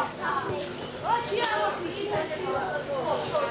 Ô, Tiago, acredita que